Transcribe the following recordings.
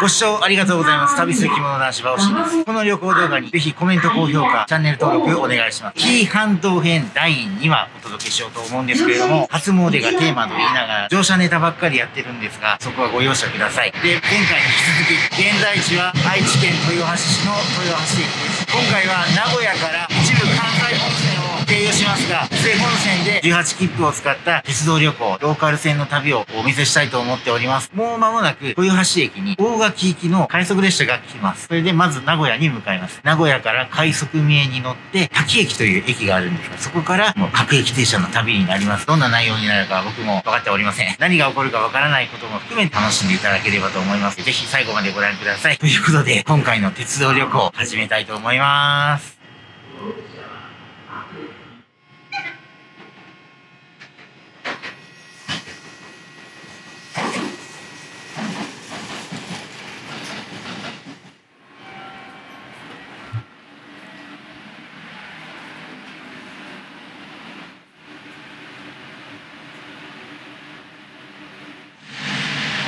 ご視聴ありがとうございます。旅する着物男子バオシです。この旅行動画にぜひコメント、高評価、チャンネル登録お願いします。紀伊半島編第2話お届けしようと思うんですけれども、初詣がテーマと言いながら、乗車ネタばっかりやってるんですが、そこはご容赦ください。で、前回に引き続き、現在地は愛知県豊橋市の豊橋駅です。今回は名古屋から本線を経由しますが、伊勢本線で18切符を使った鉄道旅行、ローカル線の旅をお見せしたいと思っております。もう間もなく豊橋駅に大垣行きの快速列車が来ます。それでまず名古屋に向かいます。名古屋から快速三重に乗って滝駅という駅があるんですが、そこからもう各駅停車の旅になります。どんな内容になるか僕も分かっておりません。何が起こるか分からないことも含め楽しんでいただければと思います。ぜひ最後までご覧ください。ということで、今回の鉄道旅行始めたいと思います。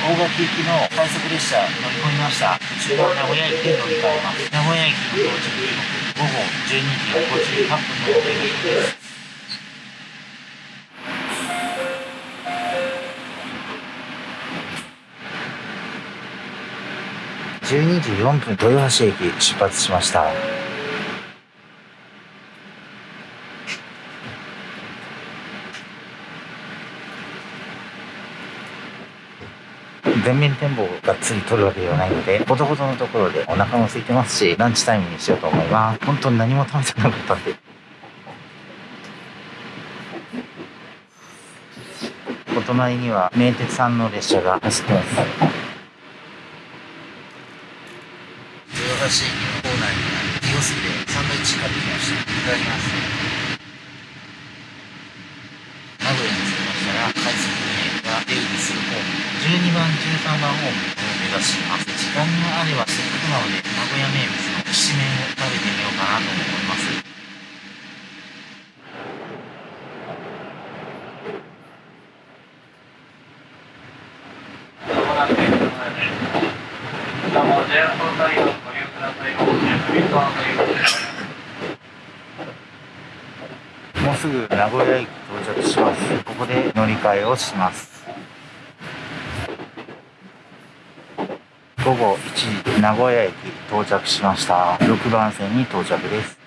大垣行きの快速列車乗り込みました。中央名古屋駅で乗り換えます。名古屋駅の到着時刻午後12時58分の予定です12時4分豊橋駅出発しました。全面展望がっつり撮るわけではないので、ほどほどのところでお腹も空いてますし、ランチタイムにしようと思います。本当に何も食べてなかったんで。お隣には名鉄さんの列車が走ってます。豊橋駅の構内にあるキオスクでサンドイッチ買ってきました。いただきます。名古屋に着きましたら、快速名が出入りするホーム12番13番ホームを目指します時間があればせっかくなので名古屋名物のきしめんを食べてみようかなと思いますもうすぐ名古屋駅到着します。ここで乗り換えをします。午後1時名古屋駅到着しました。6番線に到着です。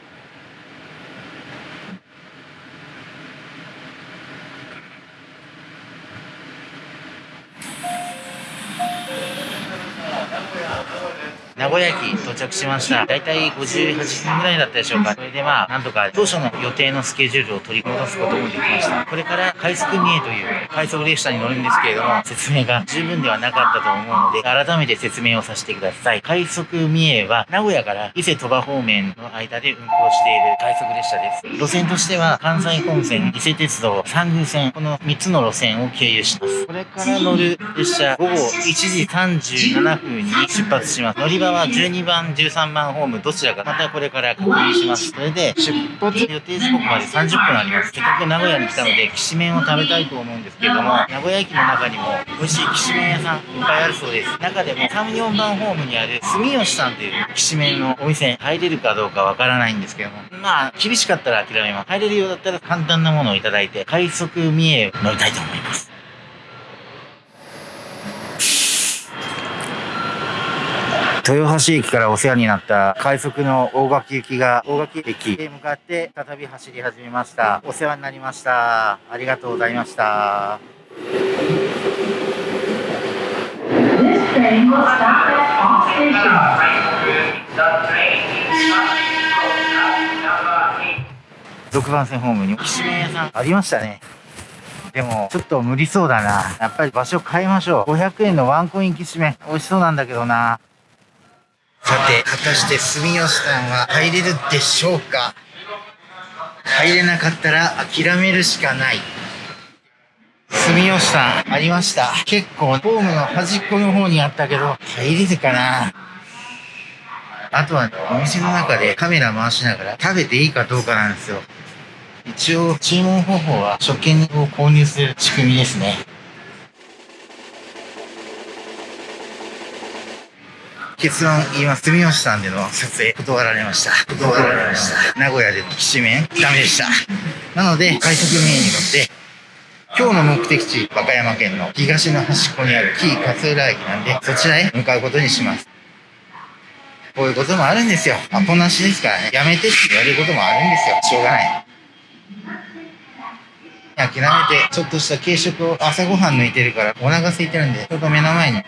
名古屋駅到着しました。だいたい58分ぐらいだったでしょうか。それでまあ、なんとか当初の予定のスケジュールを取り戻すこともできました。これから快速三重という快速列車に乗るんですけれども、説明が十分ではなかったと思うので、改めて説明をさせてください。快速三重は、名古屋から伊勢鳥羽方面の間で運行している快速列車です。路線としては、関西本線、伊勢鉄道、三宮線、この3つの路線を経由します。これから乗る列車、午後1時37分に出発します。乗り場は12番、13番ホーム、どちらか、またこれから確認します。それで、出発予定時刻まで30分あります。せっかく名古屋に来たので、きしめんを食べたいと思うんですけれども、名古屋駅の中にも美味しいきしめん屋さんいっぱいあるそうです。中でも3、4番ホームにある住吉さんというきしめんのお店、入れるかどうかわからないんですけども、まあ、厳しかったら諦めます。入れるようだったら簡単なものをいただいて、快速三重乗りたいと思います。豊橋駅からお世話になった快速の大垣行きが大垣駅へ向かって再び走り始めました。お世話になりました。ありがとうございました。6番線ホームにきしめん屋さんありましたね。でも、ちょっと無理そうだな。やっぱり場所変えましょう。500円のワンコインきしめん。美味しそうなんだけどな。さて、果たして住吉さんは入れるでしょうか？入れなかったら諦めるしかない。住吉さん、ありました？結構、ホームの端っこの方にあったけど、入れるかな？あとは、お店の中でカメラ回しながら食べていいかどうかなんですよ。一応、注文方法は食券を購入する仕組みですね。結論言います。住吉さんでの撮影断られました。断られました。名古屋でのきしめんダメでした。なので、快速名に乗って、今日の目的地、和歌山県の東の端っこにある紀伊勝浦駅なんで、そちらへ向かうことにします。こういうこともあるんですよ。アポなしですからね。やめてって言われることもあるんですよ。しょうがない。諦めて、ちょっとした軽食を朝ごはん抜いてるから、お腹空いてるんで、ちょっと目の前に、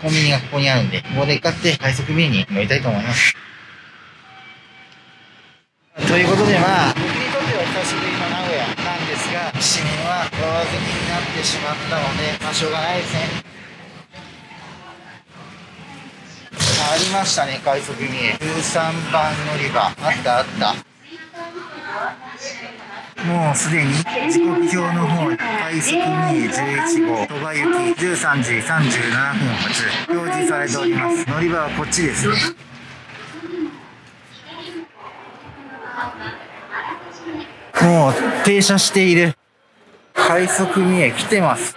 コンビニがここにあるんで、ここで買って快速便に乗りたいと思います。ということでまあ、僕にとっては久しぶりの名古屋なんですが、市民は上積みになってしまったので、まあしょうがないですね。ありましたね、快速便。13番乗り場。あったあった。もうすでに時刻表の方に快速2 11号鳥羽行き13時37分発表示されております。乗り場はこっちですね。もう停車している。快速三重来てます。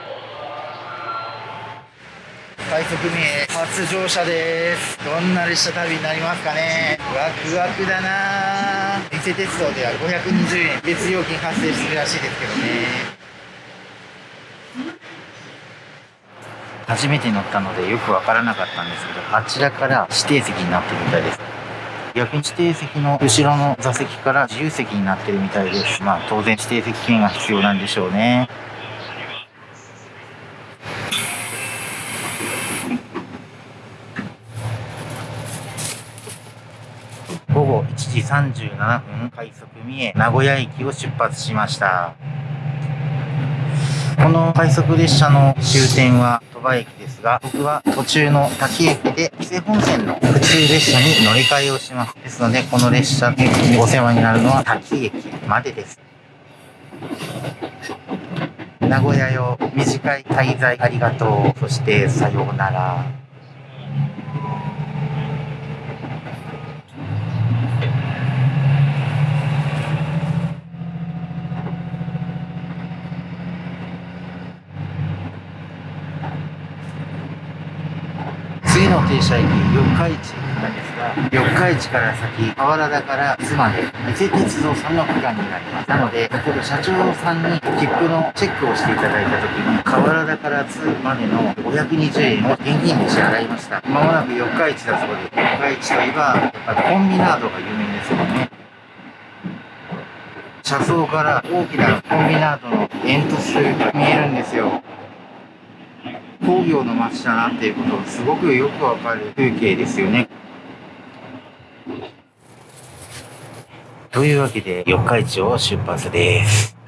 快速三重初乗車です。どんな列車旅になりますかね。ワクワクだな伊勢鉄道では520円別料金発生するらしいですけどね。初めて乗ったのでよくわからなかったんですけどあちらから指定席になってるみたいです。逆に指定席の後ろの座席から自由席になってるみたいです。まあ当然指定席券が必要なんでしょうね午後1時37分快速三重名古屋駅を出発しました。この快速列車の終点は鳥羽駅ですが僕は途中の滝駅で伊勢本線の普通列車に乗り換えをします。ですのでこの列車でお世話になるのは滝駅までです。名古屋よ短い滞在ありがとう。そしてさようなら次の停車駅四日市なんですが四日市から先河原田から津まで伊勢鉄道さんの区間になります。なので先ほど社長さんに切符のチェックをしていただいた時に河原田から津までの520円を現金で支払いました。まもなく四日市だそうです四日市といえばやっぱコンビナードが有名ですよね。車窓から大きなコンビナードの煙突が見えるんですよ。工業の街だなっていうことがすごくよくわかる風景ですよね。というわけで四日市を出発です。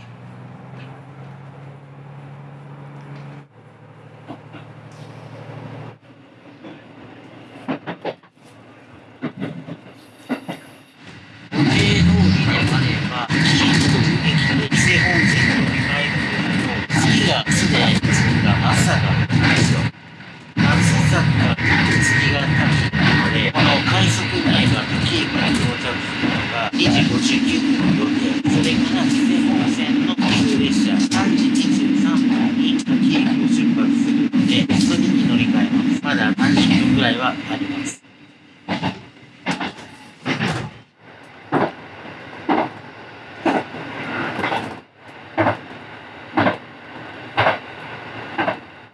30分ぐらいはあります。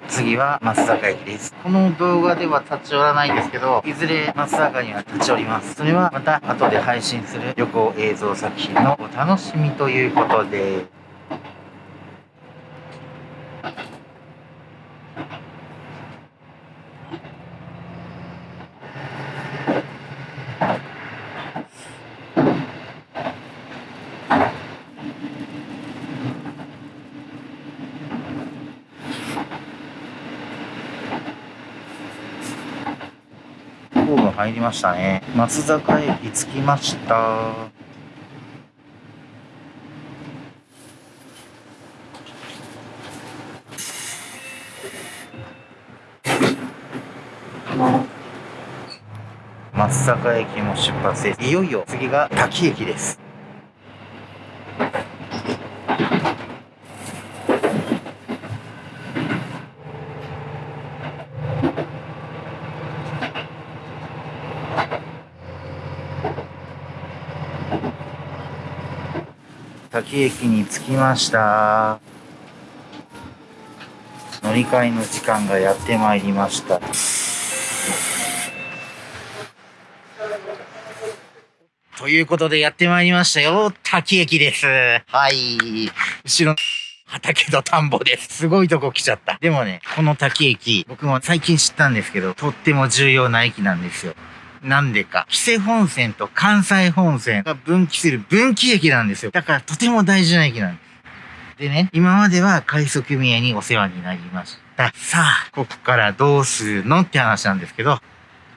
次は松坂駅です。この動画では立ち寄らないんですけど、いずれ松坂には立ち寄ります。それはまた後で配信する旅行映像作品のお楽しみということで。ホーム入りましたね。松坂駅着きました。松坂駅も出発です。いよいよ次が滝駅です。滝駅に着きました乗り換えの時間がやってまいりましたということでやってまいりましたよ滝駅ですはい後ろ畑と田んぼです。すごいとこ来ちゃった。でもね、この滝駅、僕も最近知ったんですけど、とっても重要な駅なんですよ。なんでか。紀勢本線と関西本線が分岐する分岐駅なんですよ。だからとても大事な駅なんです。でね、今までは快速組合にお世話になりました。さあ、ここからどうするのって話なんですけど、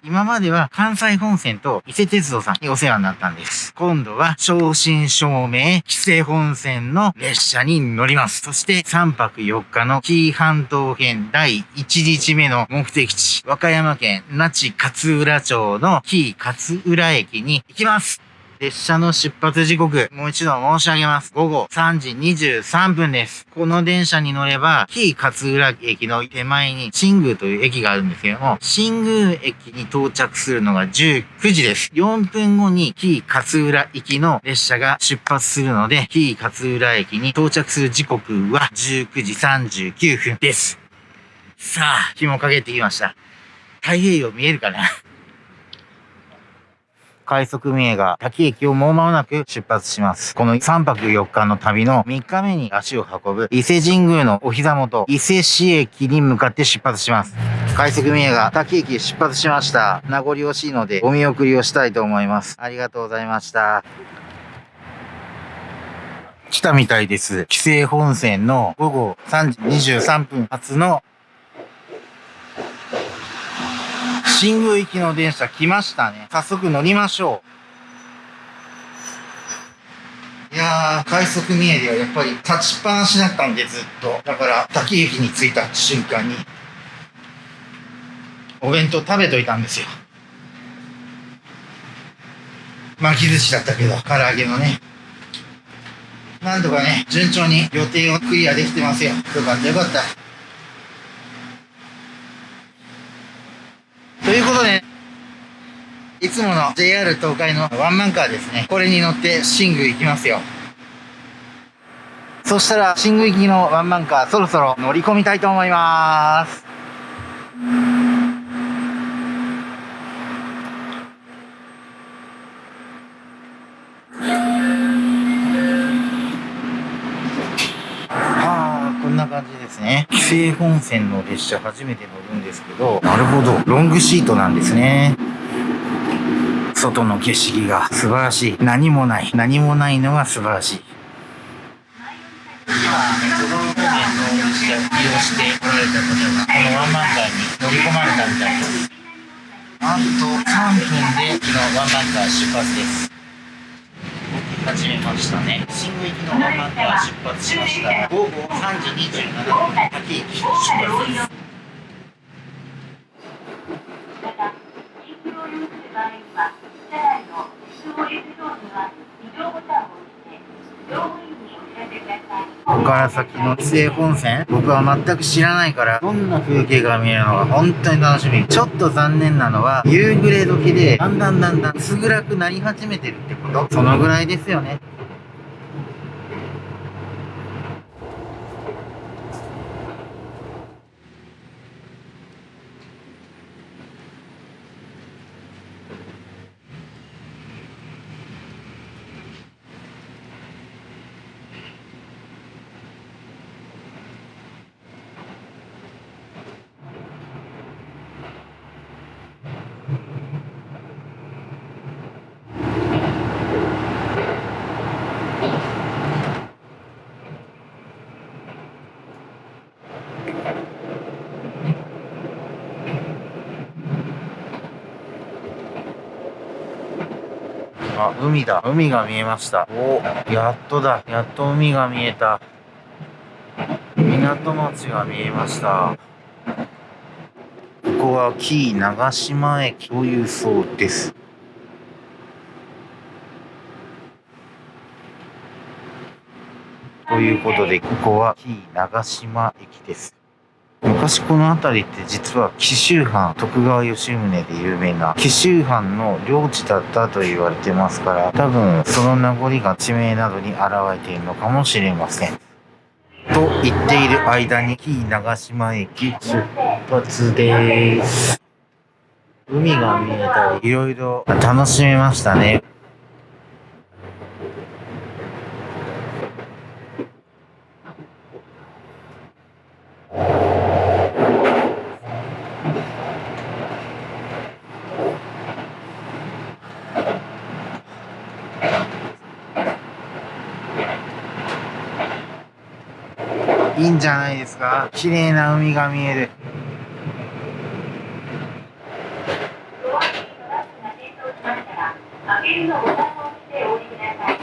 今までは関西本線と伊勢鉄道さんにお世話になったんです。今度は正真正銘、紀勢本線の列車に乗ります。そして3泊4日の紀伊半島編第1日目の目的地、和歌山県那智勝浦町の紀伊勝浦駅に行きます。列車の出発時刻、もう一度申し上げます。午後3時23分です。この電車に乗れば、紀伊勝浦駅の手前に新宮という駅があるんですけども、新宮駅に到着するのが19時です。4分後に紀伊勝浦行きの列車が出発するので、紀伊勝浦駅に到着する時刻は19時39分です。さあ、日も陰ってきました。太平洋見えるかな？快速名が滝駅をもう間もなく出発します。この3泊4日の旅の3日目に足を運ぶ伊勢神宮のお膝元、伊勢市駅に向かって出発します。快速名が滝駅出発しました。名残惜しいのでお見送りをしたいと思います。ありがとうございました。来たみたいです。紀勢本線の午後3時23分発の新宮行きの電車来ましたね。早速乗りましょう。いやー、快速三重ではやっぱり立ちっぱなしだったんでずっと。だから、滝駅に着いた瞬間に、お弁当食べといたんですよ。巻き寿司だったけど、唐揚げのね。なんとかね、順調に予定をクリアできてますよ。よかったよかった。ということで、いつもの JR 東海のワンマンカーですね。これに乗って新宮行きますよ。そしたら、新宮行きのワンマンカー、そろそろ乗り込みたいと思います。感じですね。紀勢本線の列車初めて乗るんですけど、なるほど。ロングシートなんですね。外の景色が素晴らしい。何もない。何もないのが素晴らしい。今、都道府県の列車を利用して来られた方が、このワンマンカーに乗り込まれたみたいです。なんと3分で昨日ワンマンカー出発です。始めましたね新宮行きのワンマンカー出発しました午後3時27分滝駅出発ですここから先の紀勢本線僕は全く知らないからどんな風景が見えるのか本当に楽しみ。ちょっと残念なのは夕暮れ時でだんだんだんだん薄暗くなり始めてるってこと。そのぐらいですよね。あ、海だ。海が見えました。おやっとだ。やっと海が見えた。港町が見えました。ここは紀伊長島駅というそうです。ということで、ここは紀伊長島駅です。昔この辺りって実は紀州藩徳川吉宗で有名な紀州藩の領地だったと言われてますから多分その名残が地名などに現れているのかもしれません。と言っている間に紀伊長島駅出発です。海が見えたりいろいろ楽しめましたね。いいんじゃないですが綺麗な海が見える。開けるのボタンを押してお降りください。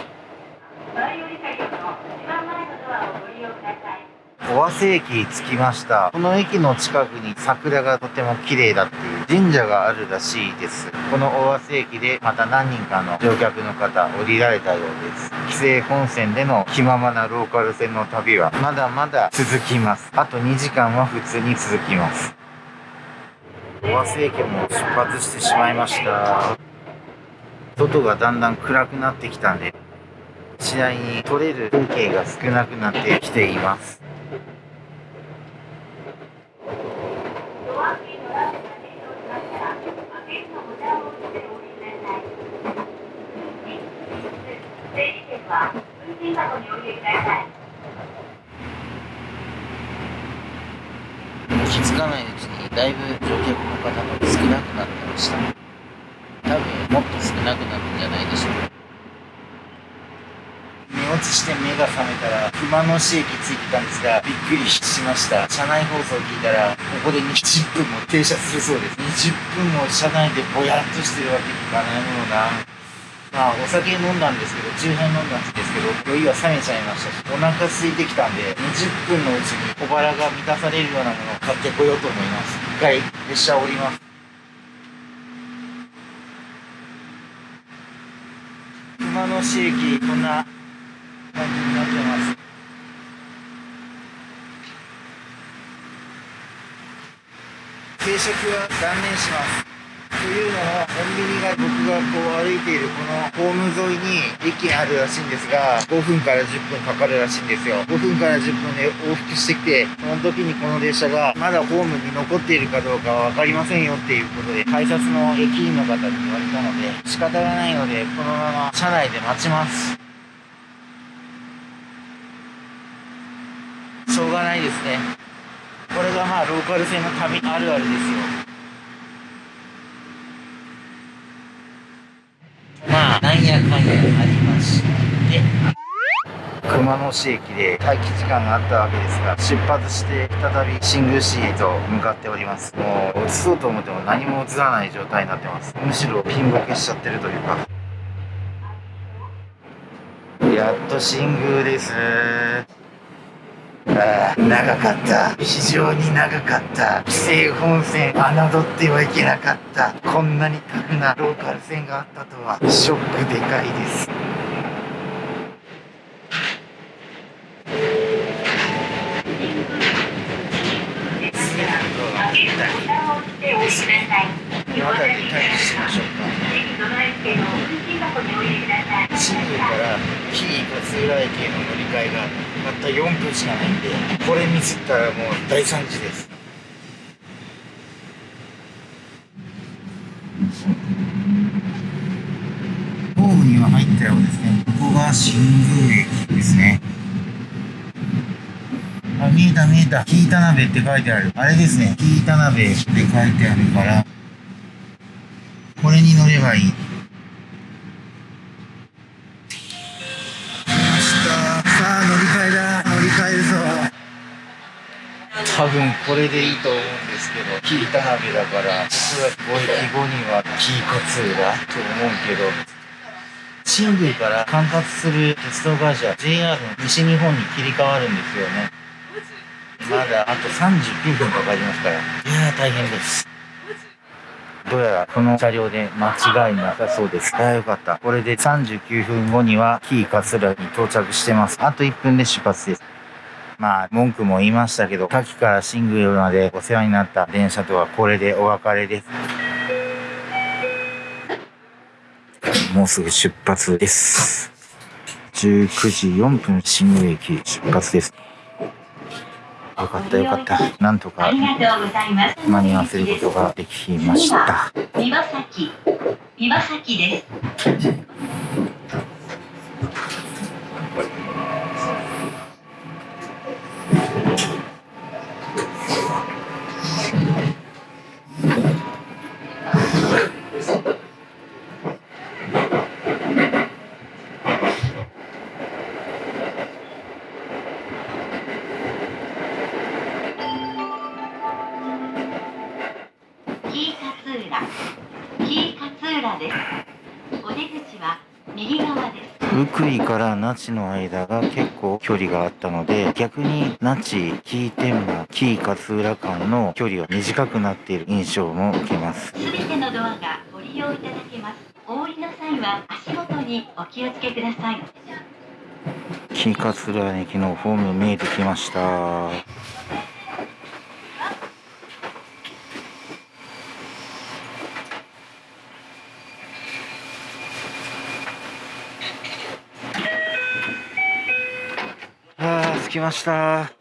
前より車両の一番前のドアをご利用ください。尾鷲駅着きました。この駅の近くに桜がとても綺麗だっていう神社があるらしいです。この尾鷲駅でまた何人かの乗客の方降りられたようです。紀勢本線での気ままなローカル線の旅はまだまだ続きます。あと2時間は普通に続きます。尾鷲駅も出発してしまいました。外がだんだん暗くなってきたんで、次第に撮れる風景が少なくなってきています。ドア付近のランプが点灯しましたら、開けるのボタンを押してお降りください。整理券は運賃箱にお入れください。気づかないうちにだいぶ乗客の方が少なくなってました。多分もっと少なくなるんじゃないでしょうか。寝落ちして目が覚めたら熊野市駅着いてたんですがびっくりしました。車内放送を聞いたらここで20分も停車するそうです。20分も車内でぼやっとしてるわけにいかないものな。まあお酒飲んだんですけど10杯飲んだんですけど酔いは冷めちゃいましたしお腹空いてきたんで20分のうちに小腹が満たされるようなものを買ってこようと思います。一回列車を降ります。熊野市駅こんな感じになってます。定食は断念します。いうのもコンビニが僕がこう歩いているこのホーム沿いに駅があるらしいんですが5分から10分かかるらしいんですよ。5分から10分で往復してきてその時にこの列車がまだホームに残っているかどうかは分かりませんよっていうことで改札の駅員の方に言われたので仕方がないのでこのまま車内で待ちます。しょうがないですね。これがまあローカル線の旅あるあるですよまあ、んやかんやありまして、熊野市駅で待機時間があったわけですが、出発して再び新宮市へと向かっております。もう、映そうと思っても何も映らない状態になってます。むしろピンボケしちゃってるというか。やっと新宮です。ああ長かった。非常に長かった。紀勢本線侮ってはいけなかった。こんなにタフなローカル線があったとは。ショックでかいです。開けるのボタンを押してお降りください。この辺りで待機しましょうか。新宮から紀伊勝浦駅への乗り換えがたった4分しかないんでこれミスったらもう大惨事ですホームには入ったようですねここが新宮駅ですねあ見えた見えた紀伊田辺って書いてあるあれですね紀伊田辺って書いてあるからこれに乗ればいいさあ乗り換えだ乗り換えるぞ多分これでいいと思うんですけど紀伊田辺だからおそらく5駅後には紀伊勝浦と思うけど新宮から管轄する鉄道会社 JR の西日本に切り替わるんですよね。まだあと39分かかりますから。いやー大変ですどうやらこの車両で間違いなさそうです。ああ、よかった。これで39分後には紀伊勝浦に到着してます。あと1分で出発です。まあ、文句も言いましたけど、滝から新宮までお世話になった電車とはこれでお別れです。もうすぐ出発です。19時4分新宮駅出発です。よかったよかった。なんとかありがとうございます。間に合わせることができました。岩崎、岩崎です。から那智の間が結構距離があったので逆に那智紀伊天満紀伊勝浦間の距離は短くなっている印象も受けますすべてのドアがご利用いただけます。お降りの際は足元にお気をつけください。紀伊勝浦駅のホーム見えてきました着きました。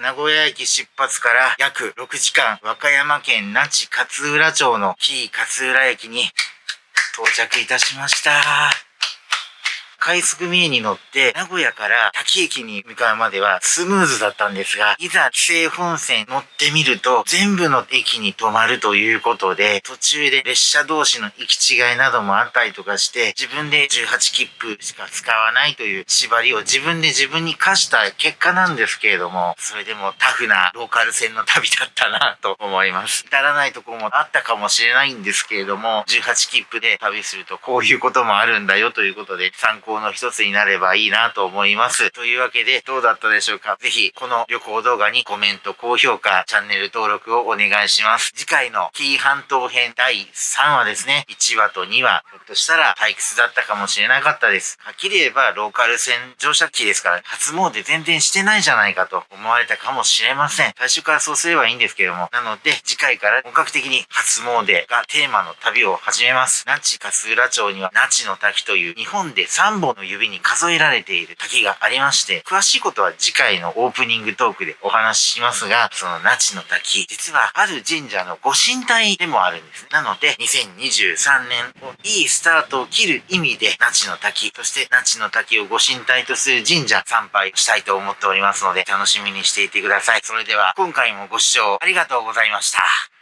名古屋駅出発から約6時間和歌山県那智勝浦町の紀伊勝浦駅に到着いたしました。快速ミエに乗って名古屋から滝駅に向かうまではスムーズだったんですが、いざ紀勢本線乗ってみると全部の駅に止まるということで、途中で列車同士の行き違いなどもあったりとかして、自分で18切符しか使わないという縛りを自分で自分に課した結果なんですけれども、それでもタフなローカル線の旅だったなと思います。至らないとこもあったかもしれないんですけれども、18切符で旅するとこういうこともあるんだよということで、参考の一つになればいいなと思います。というわけで、どうだったでしょうか？ぜひ、この旅行動画にコメント、高評価、チャンネル登録をお願いします。次回の紀伊半島編第3話ですね。1話と2話、ひょっとしたら退屈だったかもしれなかったです。はっきり言えば、ローカル線乗車機ですから、初詣全然してないじゃないかと思われたかもしれません。最初からそうすればいいんですけども。なので、次回から本格的に初詣がテーマの旅を始めます。那智勝浦町には、那智の滝という日本で3本の指に数えられている滝がありまして、詳しいことは次回のオープニングトークでお話ししますが、その那智の滝、実はある神社のご神体でもあるんです。なので、2023年をいいスタートを切る意味で、那智の滝、そして那智の滝をご神体とする神社参拝したいと思っておりますので、楽しみにしていてください。それでは、今回もご視聴ありがとうございました。